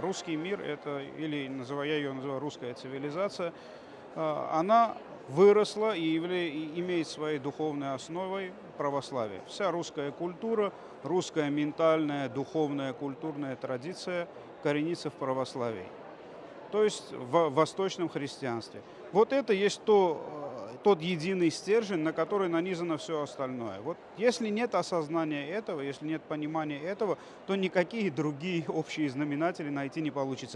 русский мир, это, или называю, я ее называю русская цивилизация, э, она выросла и, явля, и имеет своей духовной основой православие. Вся русская культура, русская ментальная, духовная, культурная традиция коренится в православии, то есть в восточном христианстве. Вот это есть то, тот единый стержень, на который нанизано все остальное. Вот если нет осознания этого, если нет понимания этого, то никакие другие общие знаменатели найти не получится.